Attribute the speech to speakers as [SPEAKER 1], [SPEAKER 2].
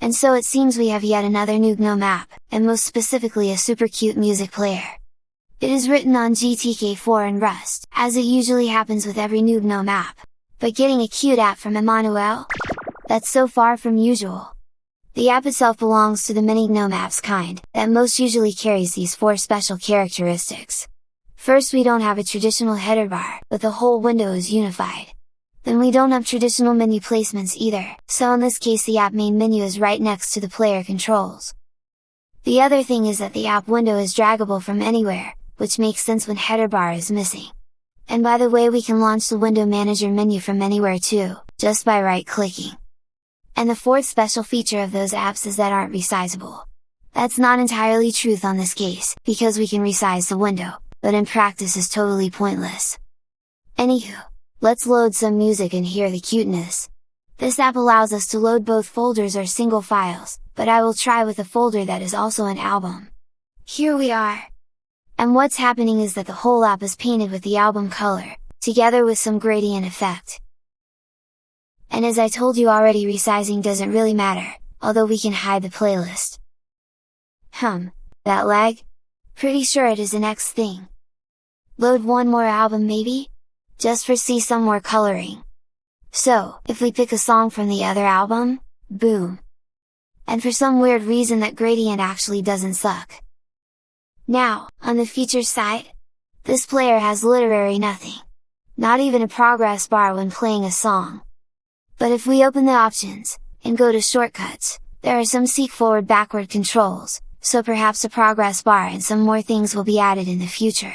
[SPEAKER 1] And so it seems we have yet another new GNOME app, and most specifically a super cute music player. It is written on GTK4 and Rust, as it usually happens with every new GNOME app. But getting a cute app from Emmanuel? That's so far from usual! The app itself belongs to the many GNOME apps kind, that most usually carries these four special characteristics. First we don't have a traditional header bar, but the whole window is unified. Then we don't have traditional menu placements either, so in this case the app main menu is right next to the player controls. The other thing is that the app window is draggable from anywhere, which makes sense when header bar is missing. And by the way we can launch the window manager menu from anywhere too, just by right clicking. And the fourth special feature of those apps is that aren't resizable. That's not entirely truth on this case, because we can resize the window, but in practice is totally pointless. Anywho, let's load some music and hear the cuteness! This app allows us to load both folders or single files, but I will try with a folder that is also an album. Here we are! And what's happening is that the whole app is painted with the album color, together with some gradient effect. And as I told you already resizing doesn't really matter, although we can hide the playlist. Hum, that lag? Pretty sure it is the next thing. Load one more album maybe? Just for see some more coloring. So, if we pick a song from the other album, boom! And for some weird reason that gradient actually doesn't suck. Now, on the features side? This player has literally nothing. Not even a progress bar when playing a song. But if we open the options, and go to shortcuts, there are some seek forward backward controls, so perhaps a progress bar and some more things will be added in the future.